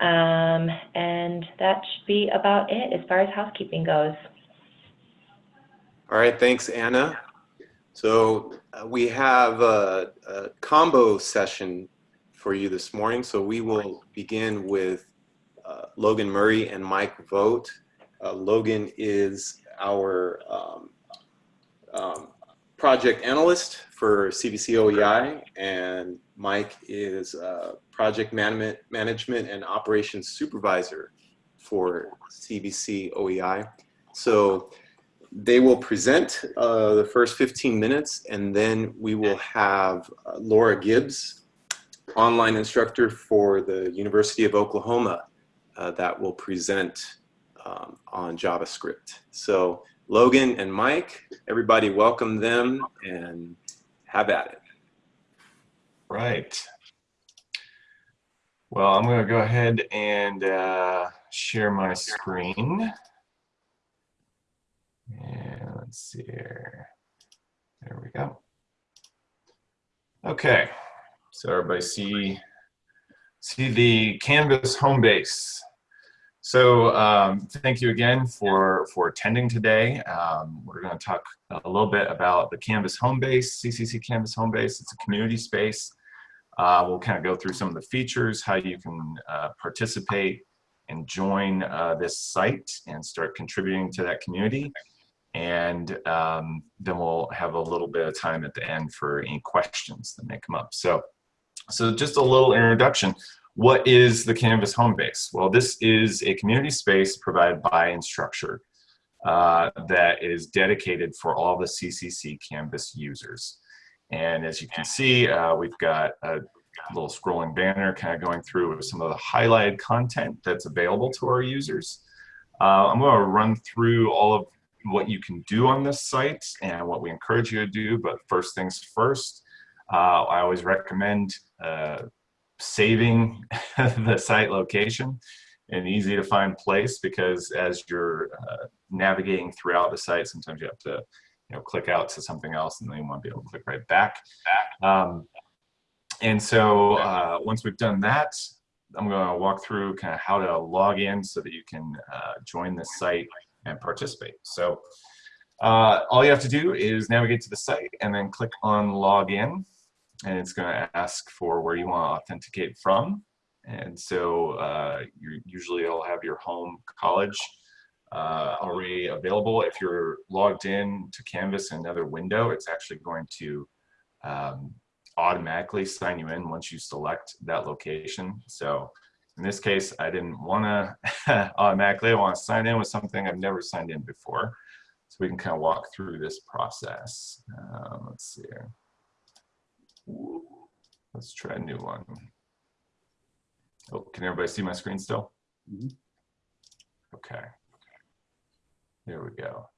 Um, and that should be about it as far as housekeeping goes. All right, thanks, Anna. So uh, we have a, a, combo session for you this morning. So we will begin with uh, Logan Murray and Mike Vogt. Uh, Logan is our um, um, project analyst for CVC OEI, and Mike is project management, management and operations supervisor for CVC OEI. So they will present uh, the first 15 minutes and then we will have uh, Laura Gibbs, online instructor for the University of Oklahoma uh, that will present um, on JavaScript. So Logan and Mike, everybody welcome them and have at it. Right. Well, I'm going to go ahead and uh, share my screen. And let's see here. There we go. Okay, so everybody see see the Canvas home base. So um, thank you again for for attending today. Um, we're going to talk a little bit about the Canvas home base, CCC Canvas home base. It's a community space. Uh, we'll kind of go through some of the features, how you can uh, participate and join uh, this site and start contributing to that community and um, then we'll have a little bit of time at the end for any questions that may come up. So, so just a little introduction. What is the Canvas home base? Well, this is a community space provided by Instructure uh, that is dedicated for all the CCC Canvas users. And as you can see, uh, we've got a little scrolling banner kind of going through with some of the highlighted content that's available to our users. Uh, I'm going to run through all of what you can do on this site and what we encourage you to do. But first things first, uh, I always recommend uh, saving the site location an easy to find place because as you're uh, navigating throughout the site, sometimes you have to you know, click out to something else and then you want to be able to click right back. Um, and so uh, once we've done that, I'm going to walk through kind of how to log in so that you can uh, join the site and participate. So uh, all you have to do is navigate to the site and then click on login and it's going to ask for where you want to authenticate from. And so uh, you usually will have your home college uh, already available. If you're logged in to Canvas in another window, it's actually going to um, automatically sign you in once you select that location. So in this case, I didn't want to automatically, I want to sign in with something I've never signed in before. So we can kind of walk through this process. Um, let's see here. Let's try a new one. Oh, can everybody see my screen still? Mm -hmm. Okay. Here we go.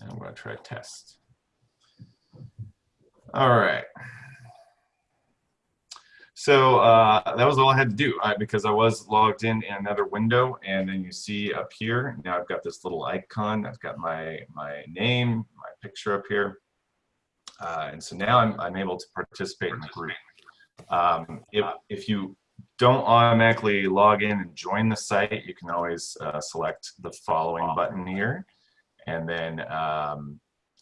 And I'm going to try test. All right. So uh, that was all I had to do uh, because I was logged in in another window and then you see up here, now I've got this little icon, I've got my, my name, my picture up here. Uh, and so now I'm, I'm able to participate in the group. Um, if, if you don't automatically log in and join the site, you can always uh, select the following button here and then um,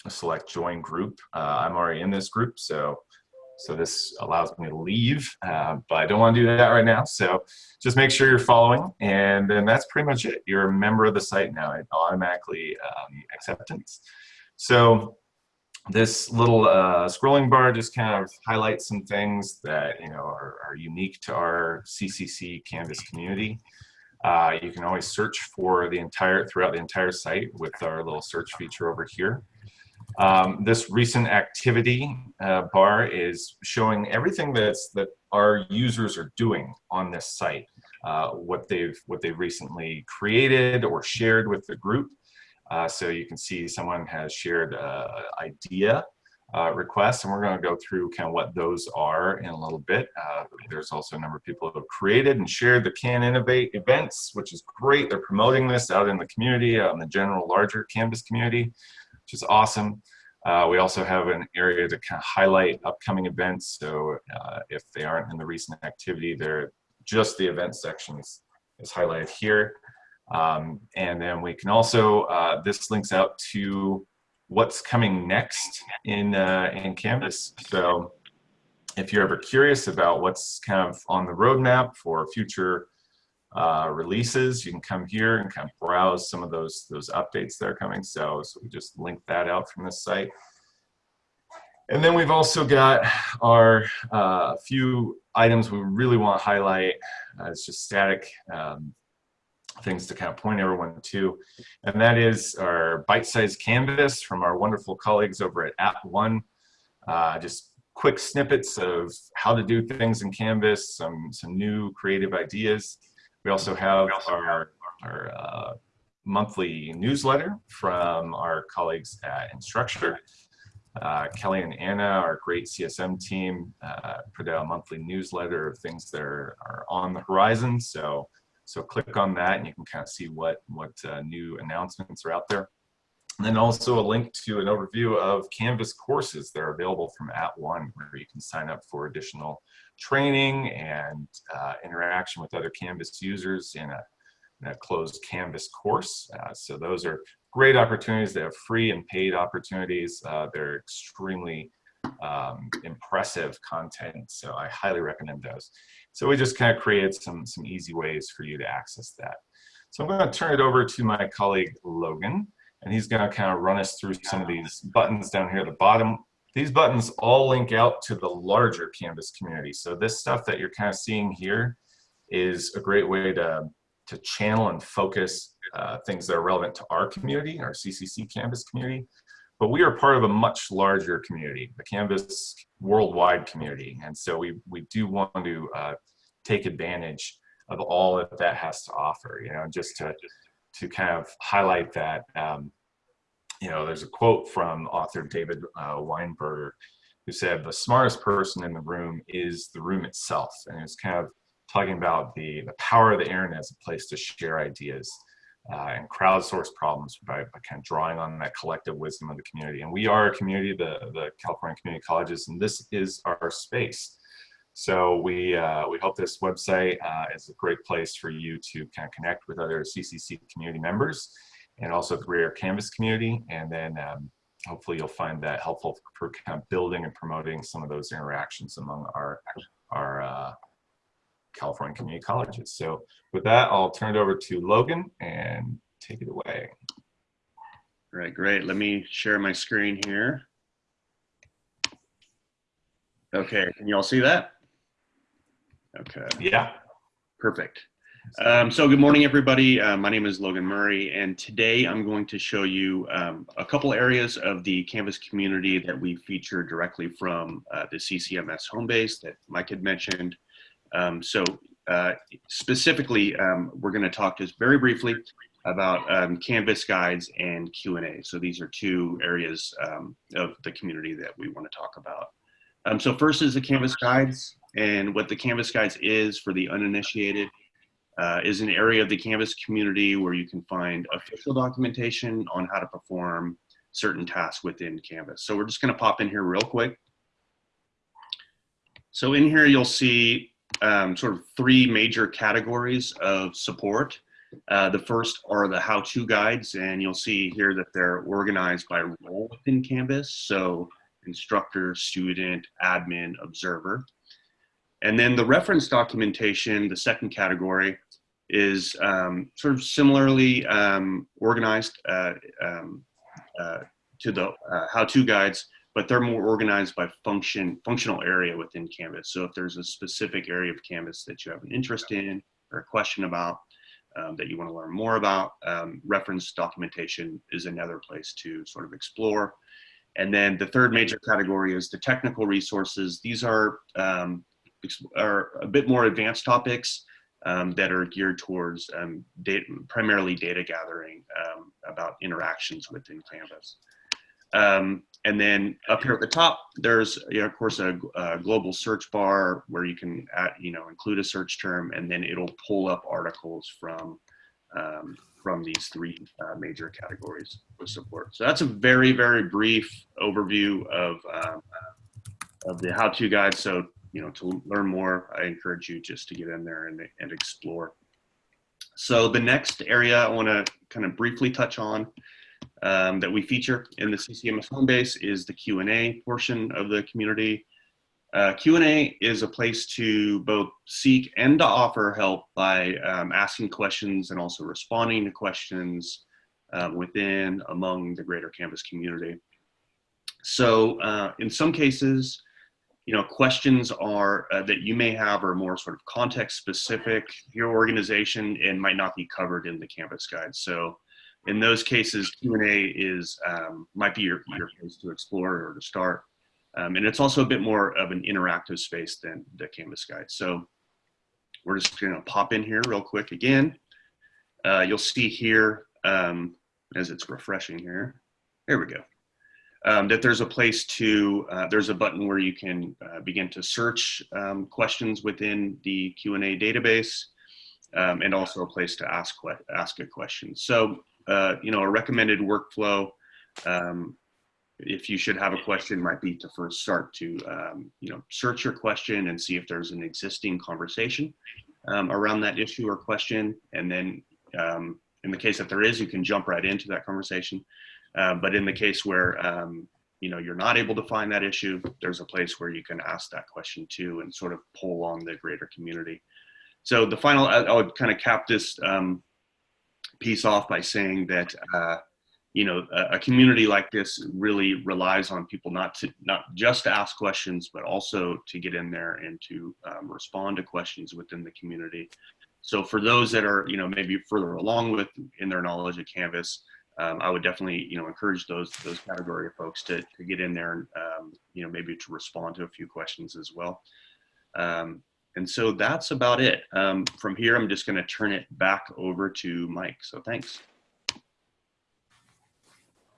select join group. Uh, I'm already in this group, so so this allows me to leave, uh, but I don't want to do that right now. So just make sure you're following, and then that's pretty much it. You're a member of the site now. It automatically um, acceptance. So this little uh, scrolling bar just kind of highlights some things that you know are, are unique to our CCC Canvas community. Uh, you can always search for the entire throughout the entire site with our little search feature over here. Um, this recent activity uh, bar is showing everything that's that our users are doing on this site, uh, what they've what they've recently created or shared with the group. Uh, so you can see someone has shared uh, idea uh, requests, and we're going to go through kind of what those are in a little bit. Uh, there's also a number of people who have created and shared the Can Innovate events, which is great. They're promoting this out in the community, out in the general larger Canvas community which is awesome. Uh, we also have an area to kind of highlight upcoming events. So uh, if they aren't in the recent activity, they're just the event section is, is highlighted here. Um, and then we can also, uh, this links out to what's coming next in, uh, in Canvas. So if you're ever curious about what's kind of on the roadmap for future uh, releases, you can come here and kind of browse some of those those updates that are coming. So, so we just link that out from this site. And then we've also got our uh, few items we really want to highlight. Uh, it's just static um, things to kind of point everyone to. And that is our bite-sized canvas from our wonderful colleagues over at App One. Uh, just quick snippets of how to do things in Canvas, some, some new creative ideas. We also have our, our uh, monthly newsletter from our colleagues at Instructure. Uh, Kelly and Anna, our great CSM team, uh, put out a monthly newsletter of things that are, are, on the horizon. So, so click on that and you can kind of see what, what uh, new announcements are out there. And then also a link to an overview of Canvas courses that are available from At One, where you can sign up for additional training and uh, interaction with other Canvas users in a, in a closed Canvas course. Uh, so those are great opportunities. They have free and paid opportunities. Uh, they're extremely um, impressive content, so I highly recommend those. So we just kind of created some, some easy ways for you to access that. So I'm going to turn it over to my colleague Logan, and he's going to kind of run us through some of these buttons down here at the bottom. These buttons all link out to the larger Canvas community. So this stuff that you're kind of seeing here is a great way to, to channel and focus uh, things that are relevant to our community, our CCC Canvas community. But we are part of a much larger community, the Canvas worldwide community. And so we, we do want to uh, take advantage of all that that has to offer, you know, just to, to kind of highlight that, um, you know, there's a quote from author David uh, Weinberger who said, the smartest person in the room is the room itself. And it's kind of talking about the, the power of the internet as a place to share ideas uh, and crowdsource problems by, by, kind of drawing on that collective wisdom of the community. And we are a community, the, the California Community Colleges, and this is our space. So we, uh, we hope this website uh, is a great place for you to kind of connect with other CCC community members and also the greater Canvas community. And then um, hopefully you'll find that helpful for kind of building and promoting some of those interactions among our, our uh, California community colleges. So with that, I'll turn it over to Logan and take it away. All right, great. Let me share my screen here. Okay, can you all see that? Okay. Yeah. Perfect. Um, so good morning, everybody. Uh, my name is Logan Murray, and today I'm going to show you um, a couple areas of the Canvas community that we feature directly from uh, the CCMS home base that Mike had mentioned. Um, so uh, specifically, um, we're going to talk just very briefly about um, Canvas guides and Q&A. So these are two areas um, of the community that we want to talk about. Um, so first is the Canvas guides, and what the Canvas guides is for the uninitiated uh, is an area of the Canvas community where you can find official documentation on how to perform certain tasks within Canvas. So we're just going to pop in here real quick. So in here, you'll see um, sort of three major categories of support. Uh, the first are the how-to guides, and you'll see here that they're organized by role within Canvas. So instructor, student, admin, observer. And then the reference documentation, the second category, is um, sort of similarly um, organized uh, um, uh, to the uh, how-to guides, but they're more organized by function, functional area within Canvas. So if there's a specific area of Canvas that you have an interest in or a question about um, that you want to learn more about, um, reference documentation is another place to sort of explore. And then the third major category is the technical resources. These are, um, are a bit more advanced topics um, that are geared towards um, data, primarily data gathering um, about interactions within Canvas. Um, and then up here at the top, there's, you know, of course, a, a, global search bar where you can, add, you know, include a search term, and then it'll pull up articles from um, from these three uh, major categories of support. So that's a very, very brief overview of, um, of the how-to guide. So, you know, to learn more, I encourage you just to get in there and, and explore. So the next area I want to kind of briefly touch on um, that we feature in the CCMS home base is the Q&A portion of the community. Uh, Q&A is a place to both seek and to offer help by um, asking questions and also responding to questions um, within, among the greater Canvas community. So uh, in some cases, you know, questions are uh, that you may have are more sort of context specific, to your organization, and might not be covered in the Canvas guide. So in those cases, Q&A is, um, might be your, your place to explore or to start. Um, and it's also a bit more of an interactive space than the Canvas guide. So we're just gonna pop in here real quick again. Uh, you'll see here, um, as it's refreshing here, there we go, um, that there's a place to, uh, there's a button where you can uh, begin to search um, questions within the Q&A database um, and also a place to ask, ask a question. So, uh, you know, a recommended workflow um, if you should have a question might be to first start to um, you know search your question and see if there's an existing conversation um, around that issue or question. And then um, in the case that there is you can jump right into that conversation. Uh, but in the case where um, you know you're not able to find that issue there's a place where you can ask that question too and sort of pull on the greater community. So the final i, would kind of cap this um, piece off by saying that uh, you know, a, a, community like this really relies on people not to not just to ask questions, but also to get in there and to um, respond to questions within the community. So for those that are, you know, maybe further along with in their knowledge of Canvas, um, I would definitely, you know, encourage those those category of folks to to get in there and, um, you know, maybe to respond to a few questions as well. Um, and so that's about it. Um, from here, I'm just going to turn it back over to Mike. So thanks.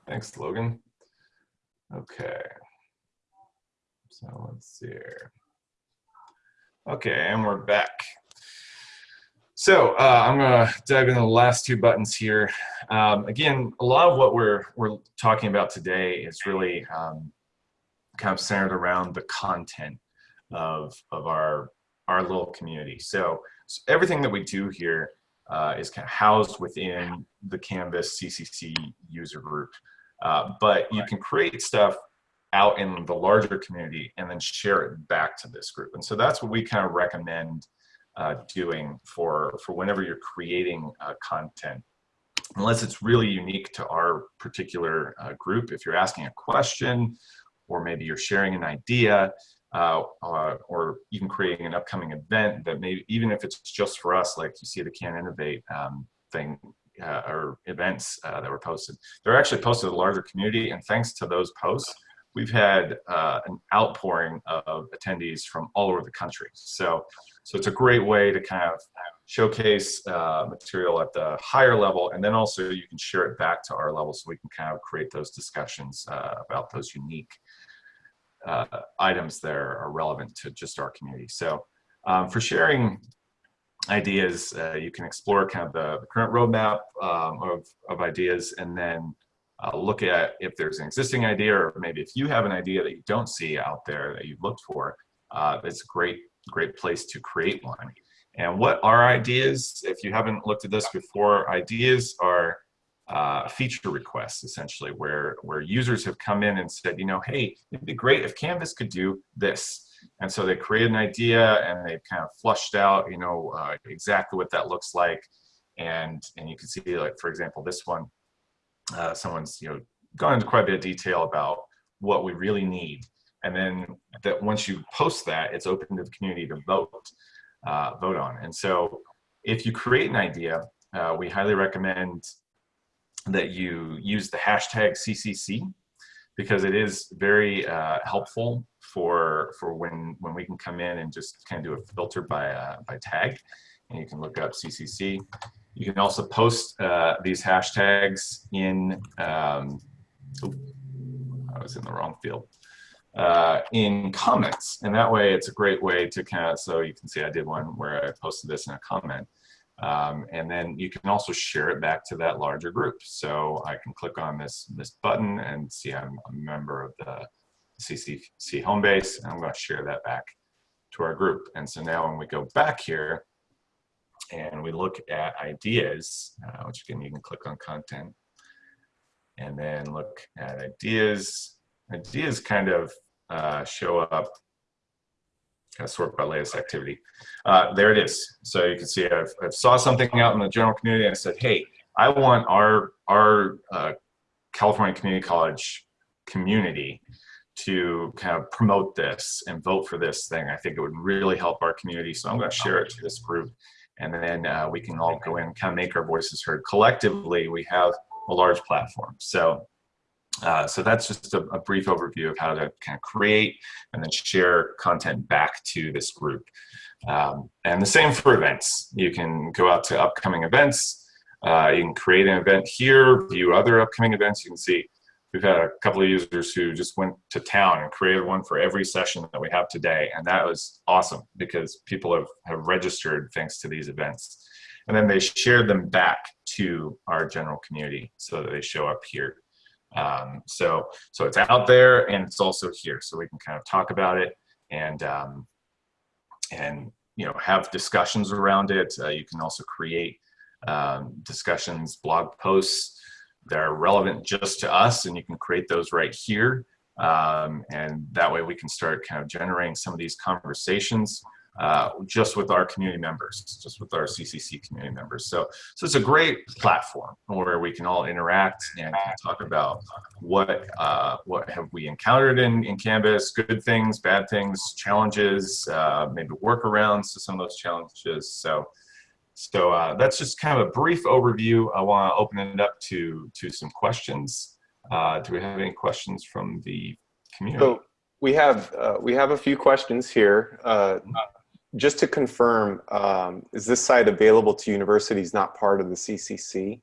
Thanks, Logan. Okay. So let's see here. Okay, and we're back. So uh, I'm going to dive into the last two buttons here. Um, again, a lot of what we're we're talking about today is really um, kind of centered around the content of of our our little community. So, so everything that we do here uh, is kind of housed within the Canvas CCC user group. Uh, but you can create stuff out in the larger community and then share it back to this group. And so that's what we kind of recommend uh, doing for, for whenever you're creating uh, content. Unless it's really unique to our particular uh, group, if you're asking a question, or maybe you're sharing an idea, uh, uh, or even creating an upcoming event that maybe, even if it's just for us, like you see the Can Innovate um, thing, uh, or events uh, that were posted. They're actually posted to the larger community, and thanks to those posts, we've had uh, an outpouring of attendees from all over the country. So, so it's a great way to kind of showcase material at the higher level, and then also you can share it back to our level so we can kind of create those discussions about those unique uh, items that are relevant to just our community. So um, for sharing ideas, uh, you can explore kind of the, the current roadmap um, of, of ideas and then uh, look at if there's an existing idea or maybe if you have an idea that you don't see out there that you've looked for, uh, it's a great, great place to create one. And what are ideas? If you haven't looked at this before, ideas are uh, feature requests essentially where, where users have come in and said, you know, hey, it'd be great if Canvas could do this. And so they created an idea and they've kind of flushed out, you know, uh, exactly what that looks like. And, and you can see like, for example, this one, uh, someone's, you know, gone into quite a bit of detail about what we really need. And then that once you post that, it's open to the community to vote, uh, vote on. And so if you create an idea, uh, we highly recommend that you use the hashtag CCC because it is very uh, helpful for for when when we can come in and just kind of do a filter by uh, by tag, and you can look up CCC. You can also post uh, these hashtags in. Um, I was in the wrong field. Uh, in comments, and that way it's a great way to kind of so you can see I did one where I posted this in a comment. Um, and then you can also share it back to that larger group. So I can click on this, this button and see I'm a member of the CCC home base, and I'm going to share that back to our group. And so now when we go back here and we look at ideas, uh, which again, you can click on content and then look at ideas. Ideas kind of uh, show up kind of sort by latest activity. Uh, there it is. So you can see I've, I've saw something out in the general community and I said, hey, I want our, our uh, California Community College community to kind of promote this and vote for this thing. I think it would really help our community. So I'm going to share it to this group and then uh, we can all go in and kind of make our voices heard. Collectively, we have a large platform. So uh, so that's just a, a, brief overview of how to kind of create and then share content back to this group. Um, and the same for events. You can go out to upcoming events. Uh, you can create an event here, view other upcoming events. You can see we've had a couple of users who just went to town and created one for every session that we have today. And that was awesome because people have, have registered thanks to these events. And then they shared them back to our general community so that they show up here. Um, so, so it's out there and it's also here, so we can kind of talk about it and um, and you know have discussions around it. Uh, you can also create um, discussions, blog posts that are relevant just to us, and you can create those right here. Um, and that way we can start kind of generating some of these conversations uh, just with our community members, just with our CCC community members. So, so it's a great platform where we can all interact and talk about what uh, what have we encountered in, in Canvas, good things, bad things, challenges, uh, maybe workarounds to some of those challenges. So, so uh, that's just kind of a brief overview. I want to open it up to to some questions. Uh, do we have any questions from the community? So we have uh, we have a few questions here. Uh, just to confirm, um, is this site available to universities not part of the CCC?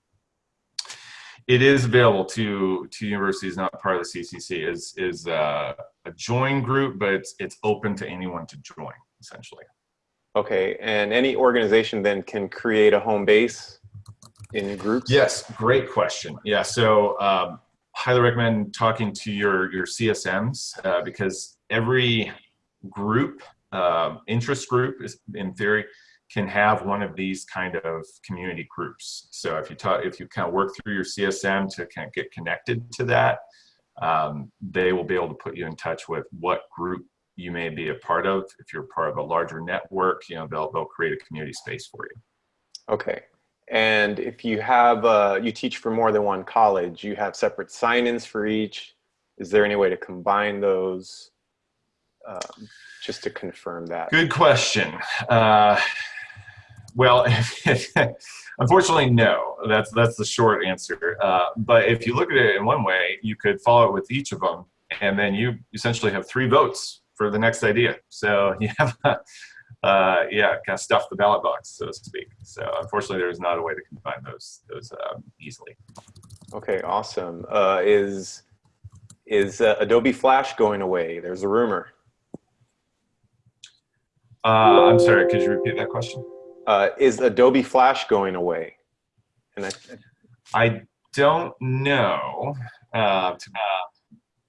It is available to to universities not part of the CCC. is is uh, a join group, but it's it's open to anyone to join essentially. Okay, and any organization then can create a home base in groups? Yes, great question. Yeah, so um, highly recommend talking to your your CSMs uh, because every group uh, interest group is, in theory can have one of these kind of community groups. So if you talk, if you kind of work through your CSM to kind of get connected to that, um, they will be able to put you in touch with what group you may be a part of. If you're part of a larger network, you know, they'll, they'll create a community space for you. Okay. And if you have, uh, you teach for more than one college, you have separate sign-ins for each. Is there any way to combine those? Um, just to confirm that? Good question. Uh, well, unfortunately, no. That's that's the short answer. Uh, but if you look at it in one way, you could follow it with each of them, and then you essentially have three votes for the next idea. So you have, uh, yeah, kind of stuff the ballot box, so to speak. So unfortunately, there is not a way to combine those those um, easily. Okay, awesome. Uh, is is uh, Adobe Flash going away? There's a rumor. Uh, I'm sorry, could you repeat that question? Uh, is Adobe Flash going away? And I, I don't know. Uh,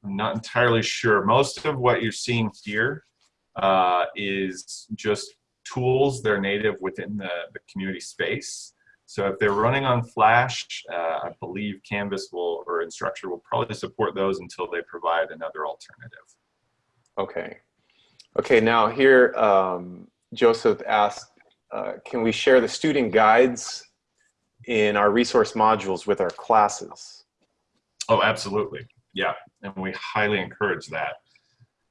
I'm not entirely sure. Most of what you're seeing here uh, is just tools that are native within the, the community space. So if they're running on Flash, uh, I believe Canvas will or Instructure will probably support those until they provide another alternative. Okay. Okay, now here, um, Joseph asked, uh, can we share the student guides in our resource modules with our classes? Oh, absolutely. Yeah, and we highly encourage that.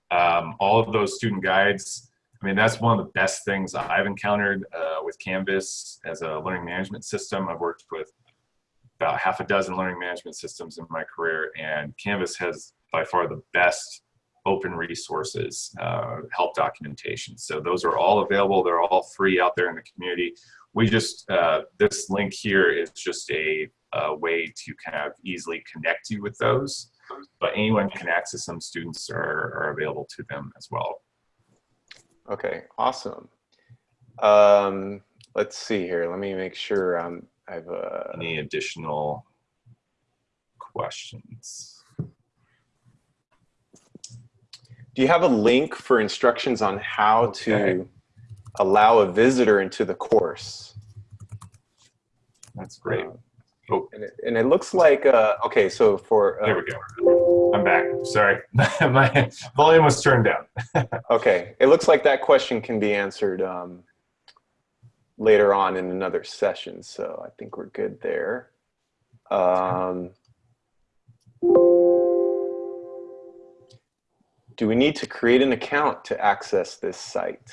Um, all of those student guides, I mean, that's one of the best things I've encountered uh, with Canvas as a learning management system. I've worked with about half a dozen learning management systems in my career, and Canvas has by far the best open resources, uh, help documentation. So those are all available. They're all free out there in the community. We just, uh, this link here is just a, a, way to kind of easily connect you with those, but anyone can access them. Students are, are available to them as well. Okay, awesome. Um, let's see here. Let me make sure um, I've, uh, Any additional questions? Do you have a link for instructions on how Okay. to allow a visitor into the course? That's great. Um, Oh. And it, and it looks like, uh, okay, so for, There uh, we go. I'm back. Sorry. My volume was turned down. okay, it looks like that question can be answered um, later on in another session. So I think we're good there. Um, do we need to create an account to access this site?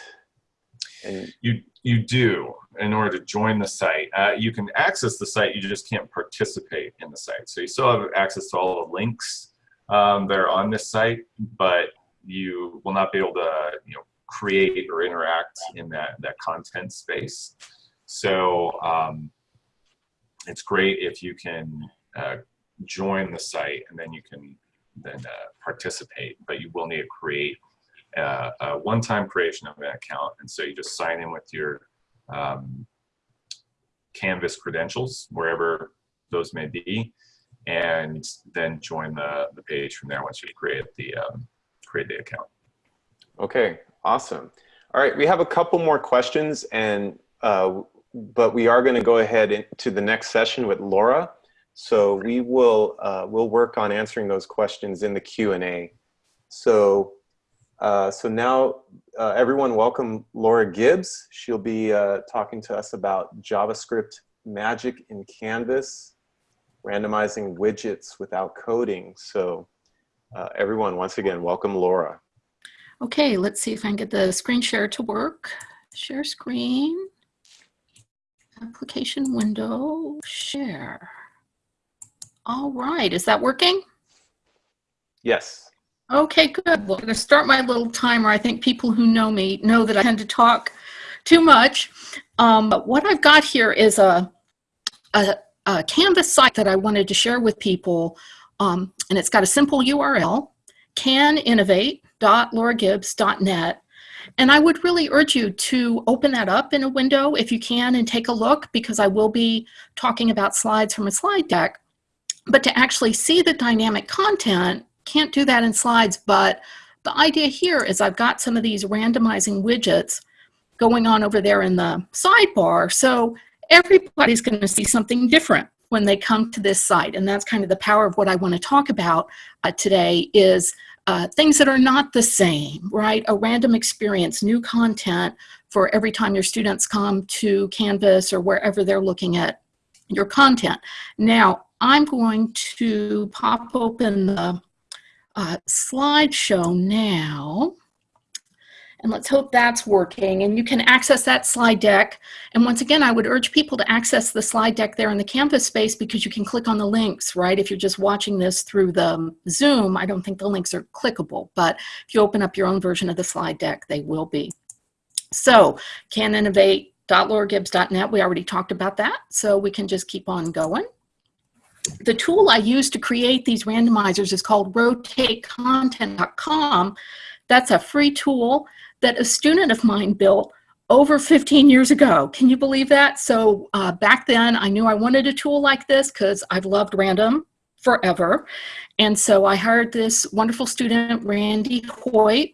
And You you do in order to join the site. Uh, you can access the site. You just can't participate in the site. So you still have access to all the links um, that are on this site, but you will not be able to you know create or interact in that that content space. So um, it's great if you can uh, join the site and then you can then uh, participate, but you will need to create uh, a one-time creation of an account. And so you just sign in with your um, Canvas credentials, wherever those may be, and then join the, the page from there once you create the, um, create the account. Okay, awesome. All right, we have a couple more questions, and uh, but we are going to go ahead into the next session with Laura. So we will uh, we'll work on answering those questions in the Q and A. So uh, so now uh, everyone, welcome Laura Gibbs. She'll be uh, talking to us about JavaScript magic in Canvas, randomizing widgets without coding. So uh, everyone, once again, welcome Laura. Okay, let's see if I can get the screen share to work. Share screen, application window, share. All right, is that working? Yes. Okay, good. Well, I'm going to start my little timer. I think people who know me know that I tend to talk too much. Um, but what I've got here is a, a, a Canvas site that I wanted to share with people. Um, and it's got a simple URL, caninnovate.lauragibbs.net. And I would really urge you to open that up in a window if you can and take a look because I will be talking about slides from a slide deck. But to actually see the dynamic content, can't do that in slides, but the idea here is I've got some of these randomizing widgets going on over there in the sidebar. So everybody's going to see something different when they come to this site. And that's kind of the power of what I want to talk about uh, today is uh, things that are not the same, right? A random experience, new content for every time your students come to Canvas or wherever they're looking at your content. Now, I'm going to pop open the uh, slideshow now. And let's hope that's working. And you can access that slide deck. And once again, I would urge people to access the slide deck there in the Canvas space because you can click on the links, right? If you're just watching this through the Zoom, I don't think the links are clickable. But if you open up your own version of the slide deck, they will be. So, caninnovate.lauragibbs.net, we already talked about that. So we can just keep on going the tool I use to create these randomizers is called rotatecontent.com. That's a free tool that a student of mine built over 15 years ago. Can you believe that? So uh, back then I knew I wanted a tool like this because I've loved random forever. And so I hired this wonderful student, Randy Hoyt.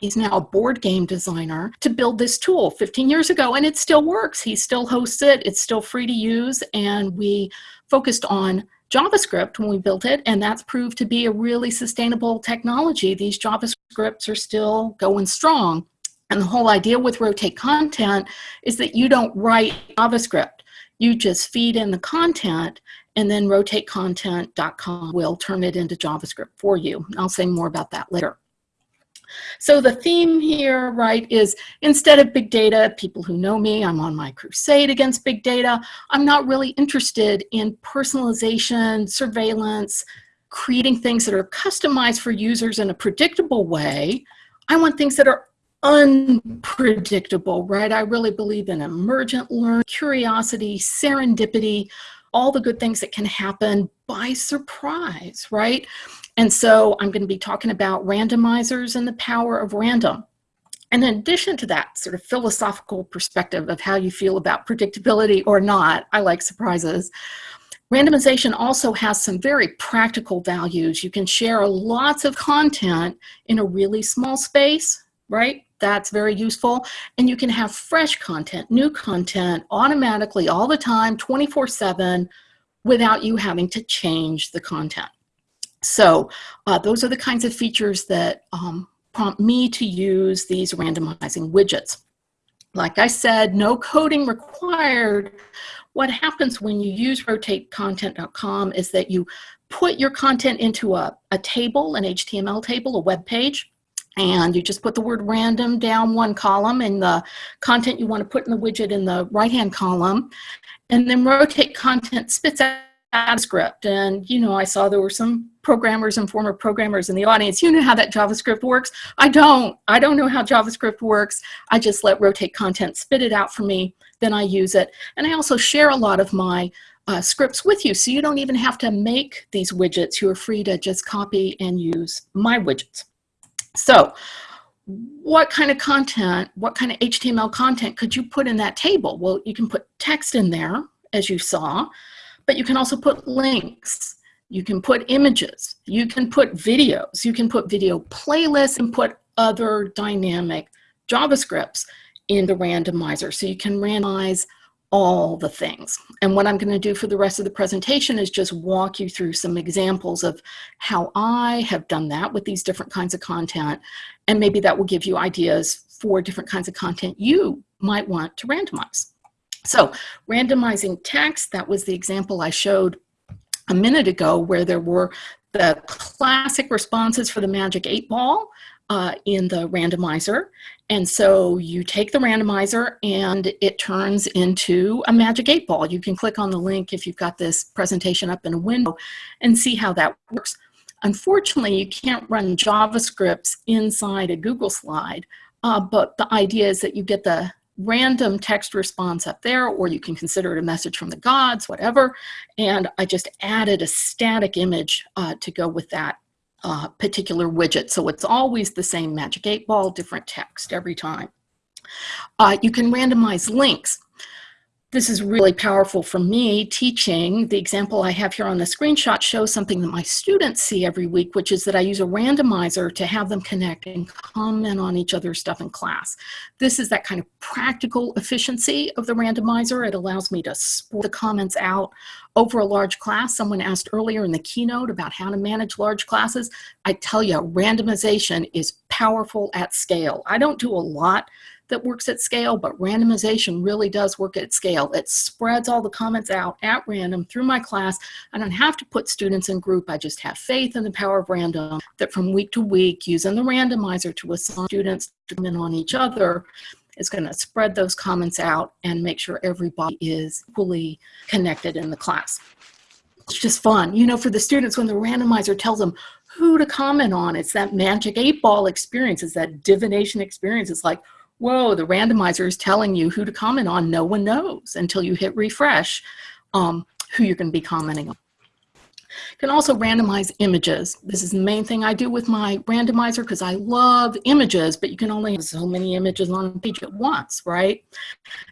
He's now a board game designer to build this tool 15 years ago, and it still works. He still hosts it. It's still free to use, and we focused on JavaScript when we built it, and that's proved to be a really sustainable technology. These JavaScripts are still going strong. And the whole idea with Rotate Content is that you don't write JavaScript. You just feed in the content, and then rotatecontent.com will turn it into JavaScript for you. I'll say more about that later. So the theme here, right, is instead of big data, people who know me, I'm on my crusade against big data. I'm not really interested in personalization, surveillance, creating things that are customized for users in a predictable way. I want things that are unpredictable, right? I really believe in emergent learning, curiosity, serendipity, all the good things that can happen by surprise, right? And so I'm going to be talking about randomizers and the power of random. And in addition to that sort of philosophical perspective of how you feel about predictability or not, I like surprises. Randomization also has some very practical values. You can share lots of content in a really small space, right? That's very useful. And you can have fresh content, new content automatically all the time, 24 7, without you having to change the content. So uh, those are the kinds of features that um, prompt me to use these randomizing widgets. Like I said, no coding required. What happens when you use rotatecontent.com is that you put your content into a, a table, an HTML table, a web page, and you just put the word random down one column and the content you want to put in the widget in the right-hand column. And then rotate content spits out a script. And, you know, I saw there were some programmers and former programmers in the audience. You know how that JavaScript works. I don't. I don't know how JavaScript works. I just let rotate content spit it out for me. Then I use it. And I also share a lot of my uh, scripts with you. So you don't even have to make these widgets. You are free to just copy and use my widgets. So what kind of content, what kind of HTML content could you put in that table? Well, you can put text in there, as you saw, but you can also put links. You can put images. You can put videos. You can put video playlists and put other dynamic JavaScripts in the randomizer. So you can randomize all the things. And what I'm going to do for the rest of the presentation is just walk you through some examples of how I have done that with these different kinds of content. And maybe that will give you ideas for different kinds of content you might want to randomize. So randomizing text, that was the example I showed a minute ago where there were the classic responses for the magic eight ball uh, in the randomizer. And so you take the randomizer and it turns into a magic eight ball. You can click on the link if you've got this presentation up in a window and see how that works. Unfortunately, you can't run JavaScripts inside a Google slide, uh, but the idea is that you get the random text response up there, or you can consider it a message from the gods, whatever. And I just added a static image uh, to go with that uh, particular widget. So it's always the same magic eight ball, different text every time. Uh, you can randomize links. This is really powerful for me teaching. The example I have here on the screenshot shows something that my students see every week, which is that I use a randomizer to have them connect and comment on each other's stuff in class. This is that kind of practical efficiency of the randomizer. It allows me to spread the comments out over a large class. Someone asked earlier in the keynote about how to manage large classes. I tell you, randomization is powerful at scale. I don't do a lot that works at scale, but randomization really does work at scale. It spreads all the comments out at random through my class. I don't have to put students in group. I just have faith in the power of random that from week to week, using the randomizer to assign students to on each other, is going to spread those comments out and make sure everybody is equally connected in the class. It's just fun. You know, for the students, when the randomizer tells them who to comment on, it's that magic eight ball experience. It's that divination experience. It's like, whoa, the randomizer is telling you who to comment on. No one knows until you hit refresh um, who you're going to be commenting on. You can also randomize images. This is the main thing I do with my randomizer because I love images, but you can only have so many images on a page at once, right?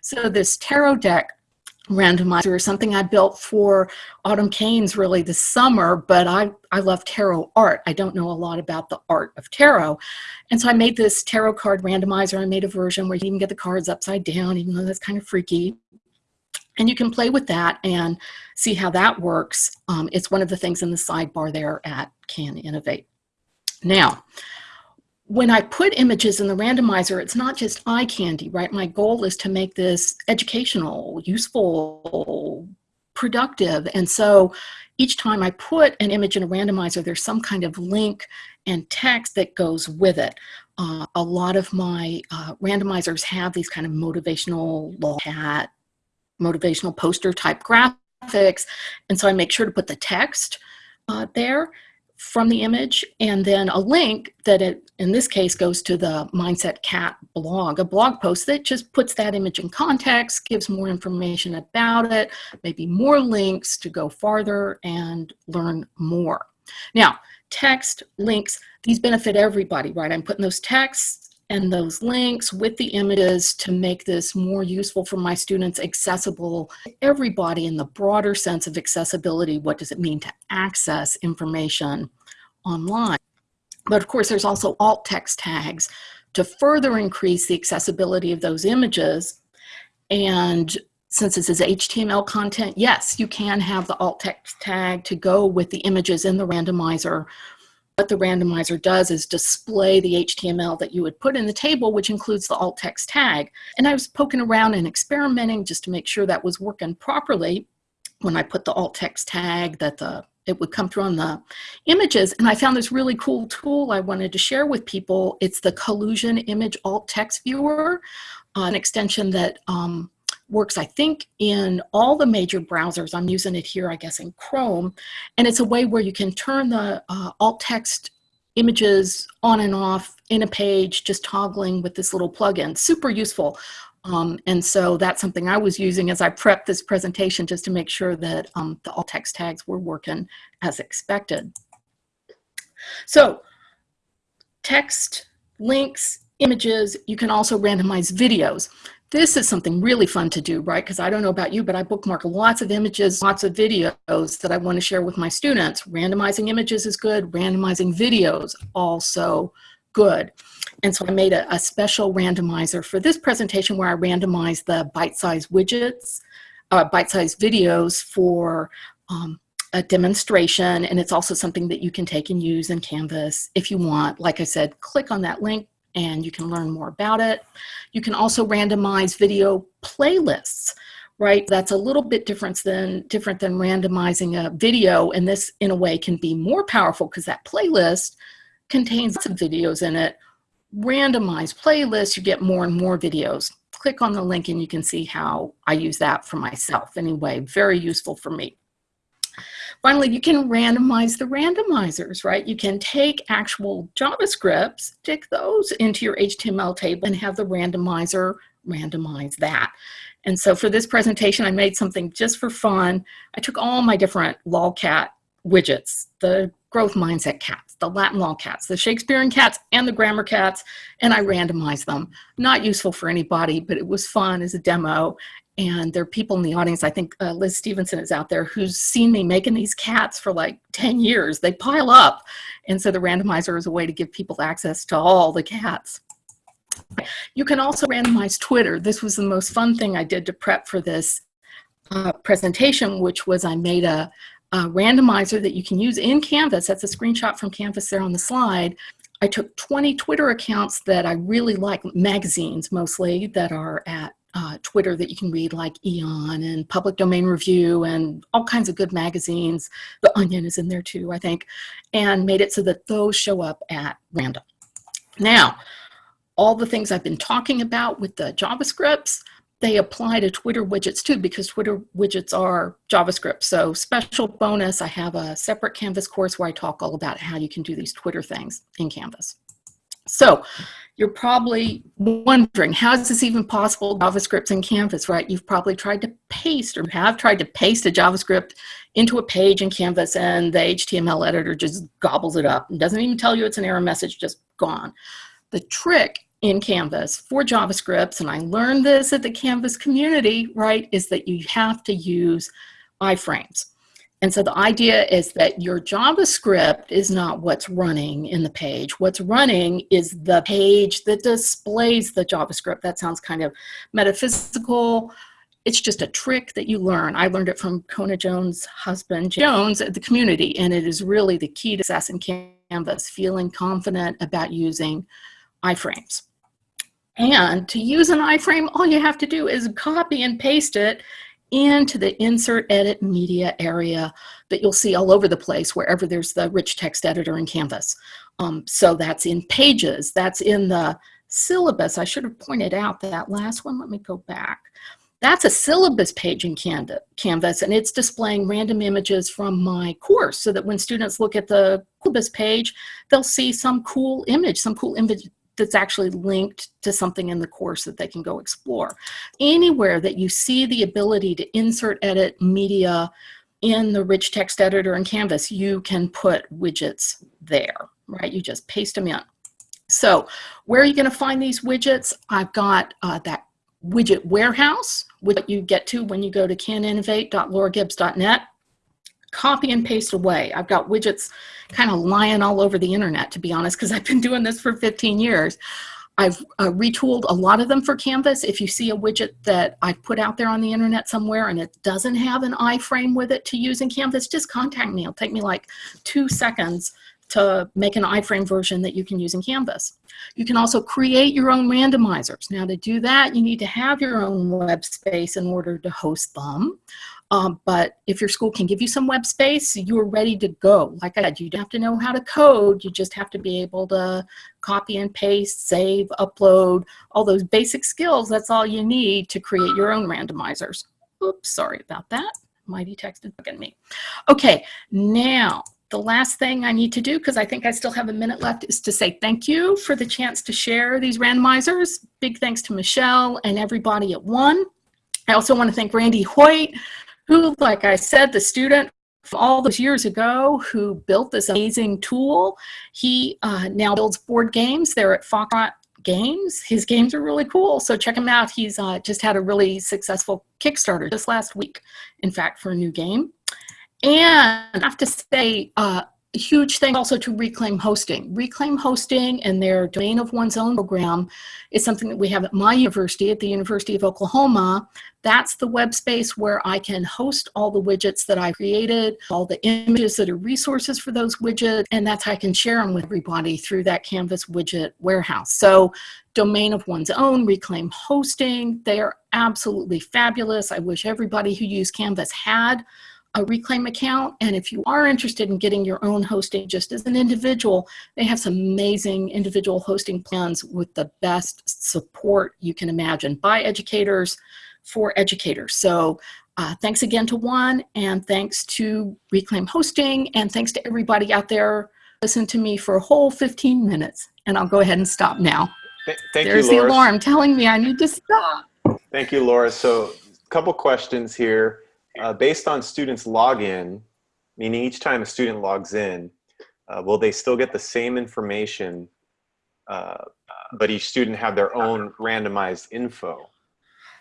So this tarot deck randomizer is something I built for Autumn Caines really this summer, but I, I love tarot art. I don't know a lot about the art of tarot. And so I made this tarot card randomizer. I made a version where you can get the cards upside down, even though that's kind of freaky. And you can play with that and see how that works. Um, it's one of the things in the sidebar there at Can Innovate. Now, when I put images in the randomizer, it's not just eye candy, right? My goal is to make this educational, useful, productive. And so each time I put an image in a randomizer, there's some kind of link and text that goes with it. Uh, a lot of my uh, randomizers have these kind of motivational hat, motivational poster type graphics. And so I make sure to put the text uh, there from the image and then a link that it, in this case goes to the Mindset Cat blog, a blog post that just puts that image in context, gives more information about it, maybe more links to go farther and learn more. Now, text, links, these benefit everybody, right? I'm putting those texts and those links with the images to make this more useful for my students, accessible everybody in the broader sense of accessibility. What does it mean to access information online? But of course, there's also alt text tags to further increase the accessibility of those images. And since this is HTML content, yes, you can have the alt text tag to go with the images in the randomizer. What the randomizer does is display the HTML that you would put in the table, which includes the alt text tag. And I was poking around and experimenting just to make sure that was working properly when I put the alt text tag that the it would come through on the images. And I found this really cool tool I wanted to share with people. It's the Collusion Image Alt Text Viewer, uh, an extension that um, works, I think, in all the major browsers. I'm using it here, I guess, in Chrome. And it's a way where you can turn the uh, alt text images on and off in a page, just toggling with this little plugin. Super useful. Um, and so that's something I was using as I prepped this presentation just to make sure that um, the alt text tags were working as expected. So text, links, images, you can also randomize videos. This is something really fun to do, right? Because I don't know about you, but I bookmark lots of images, lots of videos that I want to share with my students. Randomizing images is good. Randomizing videos also good. And so I made a, a special randomizer for this presentation where I randomized the bite-sized widgets, uh, bite-sized videos for um, a demonstration. And it's also something that you can take and use in Canvas if you want. Like I said, click on that link and you can learn more about it. You can also randomize video playlists right? That's a little bit different than different than randomizing a video, and this in a way can be more powerful because that playlist contains some videos in it. Randomized playlists, you get more and more videos. Click on the link and you can see how I use that for myself anyway. Very useful for me. Finally, you can randomize the randomizers, right? You can take actual JavaScript, stick those into your HTML table and have the randomizer randomize that. And so for this presentation, I made something just for fun. I took all my different lolcat widgets, the growth mindset cats, the Latin lolcats, the Shakespearean cats, and the grammar cats, and I randomized them. Not useful for anybody, but it was fun as a demo. And there are people in the audience, I think uh, Liz Stevenson is out there, who's seen me making these cats for like 10 years. They pile up. And so the randomizer is a way to give people access to all the cats. You can also randomize Twitter. This was the most fun thing I did to prep for this uh, presentation, which was I made a, a randomizer that you can use in Canvas. That's a screenshot from Canvas there on the slide. I took 20 Twitter accounts that I really like, magazines mostly, that are at uh, Twitter that you can read like Aeon and Public Domain Review and all kinds of good magazines. The Onion is in there too, I think, and made it so that those show up at random. Now, all the things I've been talking about with the JavaScripts, they apply to Twitter widgets too because Twitter widgets are JavaScript. So special bonus, I have a separate Canvas course where I talk all about how you can do these Twitter things in Canvas. So you're probably wondering, how is this even possible, JavaScript's in Canvas, right? You've probably tried to paste or have tried to paste a JavaScript into a page in Canvas and the HTML editor just gobbles it up and doesn't even tell you it's an error message, just gone. The trick in Canvas for JavaScripts, and I learned this at the Canvas community, right, is that you have to use iframes. And so the idea is that your JavaScript is not what's running in the page. What's running is the page that displays the JavaScript. That sounds kind of metaphysical. It's just a trick that you learn. I learned it from Kona Jones' husband, Jones, at the community, and it is really the key to success in Canvas, feeling confident about using iframes. And to use an iframe, all you have to do is copy and paste it into the insert edit media area that you'll see all over the place wherever there's the rich text editor in Canvas. Um, so that's in pages, that's in the syllabus. I should have pointed out that last one. Let me go back. That's a syllabus page in Canvas, and it's displaying random images from my course so that when students look at the syllabus page, they'll see some cool image, some cool image that's actually linked to something in the course that they can go explore. Anywhere that you see the ability to insert edit media in the rich text editor in Canvas, you can put widgets there, right? You just paste them in. So where are you going to find these widgets? I've got uh, that widget warehouse, which you get to when you go to caninnovate.lauragibbs.net. Copy and paste away. I've got widgets kind of lying all over the internet, to be honest, because I've been doing this for 15 years. I've uh, retooled a lot of them for Canvas. If you see a widget that I've put out there on the internet somewhere and it doesn't have an iframe with it to use in Canvas, just contact me. It'll take me like two seconds to make an iframe version that you can use in Canvas. You can also create your own randomizers. Now to do that, you need to have your own web space in order to host them. Um, but if your school can give you some web space, you're ready to go. Like I said, you don't have to know how to code. You just have to be able to copy and paste, save, upload, all those basic skills. That's all you need to create your own randomizers. Oops, sorry about that. Mighty texted at me. Okay, now the last thing I need to do, because I think I still have a minute left, is to say thank you for the chance to share these randomizers. Big thanks to Michelle and everybody at One. I also want to thank Randy Hoyt, who, like I said, the student from all those years ago who built this amazing tool. He uh, now builds board games. They're at Foxtrot Games. His games are really cool, so check him out. He's uh, just had a really successful Kickstarter just last week, in fact, for a new game. And I have to say, uh, huge thing also to Reclaim Hosting. Reclaim Hosting and their Domain of One's Own program is something that we have at my university, at the University of Oklahoma. That's the web space where I can host all the widgets that I created, all the images that are resources for those widgets, and that's how I can share them with everybody through that Canvas widget warehouse. So Domain of One's Own, Reclaim Hosting, they are absolutely fabulous. I wish everybody who used Canvas had a Reclaim account. And if you are interested in getting your own hosting just as an individual, they have some amazing individual hosting plans with the best support you can imagine by educators for educators. So uh, thanks again to One and thanks to Reclaim Hosting and thanks to everybody out there listen to me for a whole 15 minutes. And I'll go ahead and stop now. Th thank There's you, the alarm telling me I need to stop. Thank you, Laura. So a couple questions here. Uh, based on students login, meaning each time a student logs in, uh, will they still get the same information, uh, but each student have their own randomized info?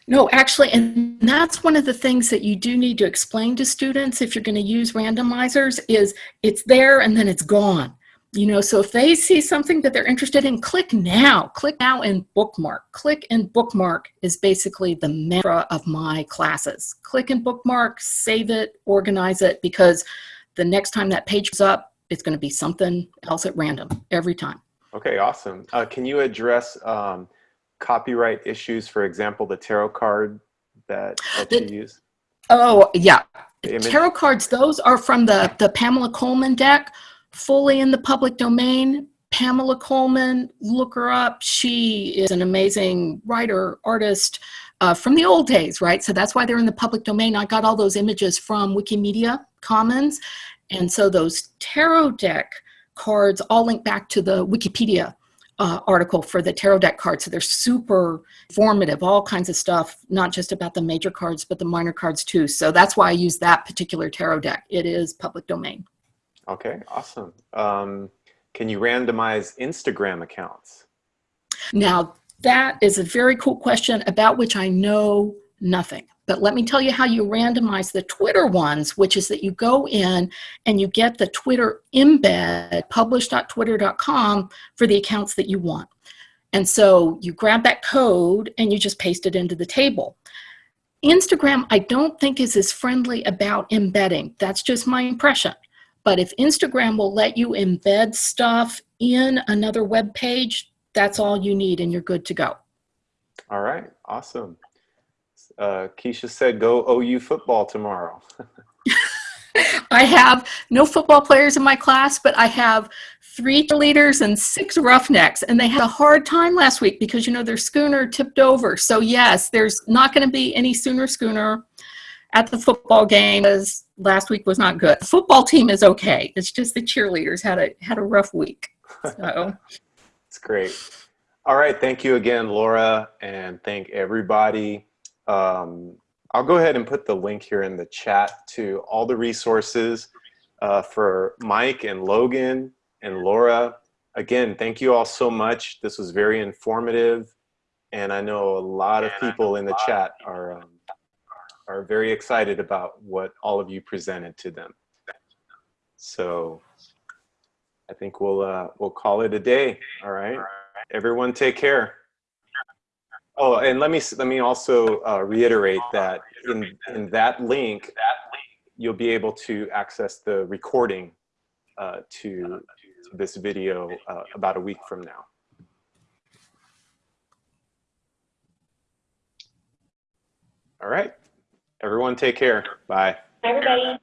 No, actually, and that's one of the things that you do need to explain to students if you're going to use randomizers is it's there and then it's gone. You know, so if they see something that they're interested in, click now, click now and bookmark. Click and bookmark is basically the mantra of my classes. Click and bookmark, save it, organize it, because the next time that page is up, it's going to be something else at random every time. Okay, awesome. Uh, can you address um, copyright issues, for example, the tarot card that, that The- you use? Oh, yeah. Tarot cards, those are from the, the Pamela Colman deck, fully in the public domain. Pamela Colman, look her up. She is an amazing writer, artist uh, from the old days, right? So that's why they're in the public domain. I got all those images from Wikimedia Commons. And so those tarot deck cards all link back to the Wikipedia uh, article for the tarot deck cards. So they're super formative, all kinds of stuff, not just about the major cards, but the minor cards too. So that's why I use that particular tarot deck. It is public domain. Okay, awesome. Um, can you randomize Instagram accounts? Now, that is a very cool question about which I know nothing. But let me tell you how you randomize the Twitter ones, which is that you go in and you get the Twitter embed, publish.twitter.com, for the accounts that you want. And so you grab that code and you just paste it into the table. Instagram, I don't think is as friendly about embedding. That's just my impression. But if Instagram will let you embed stuff in another web page, that's all you need and you're good to go. All right, awesome. Uh, Keisha said go OU football tomorrow. I have no football players in my class, but I have three leaders and six roughnecks, and they had a hard time last week because, you know, their schooner tipped over. So yes, there's not going to be any Sooner schooner at the football game as last week was not good. The football team is okay. It's just the cheerleaders had a had a rough week. So It's great. All right, thank you again, Laura, and thank everybody. Um, I'll go ahead and put the link here in the chat to all the resources uh, for Mike and Logan and Laura again, thank you all so much. This was very informative. And I know a lot of people in the chat are, um, are very excited about what all of you presented to them. So I think we'll, uh, we'll call it a day. All right. Everyone take care. Oh, and let me, let me also uh, reiterate that in, in that link, you'll be able to access the recording uh, to, this video uh, about a week from now. All right. Everyone take care. Bye. Bye, everybody.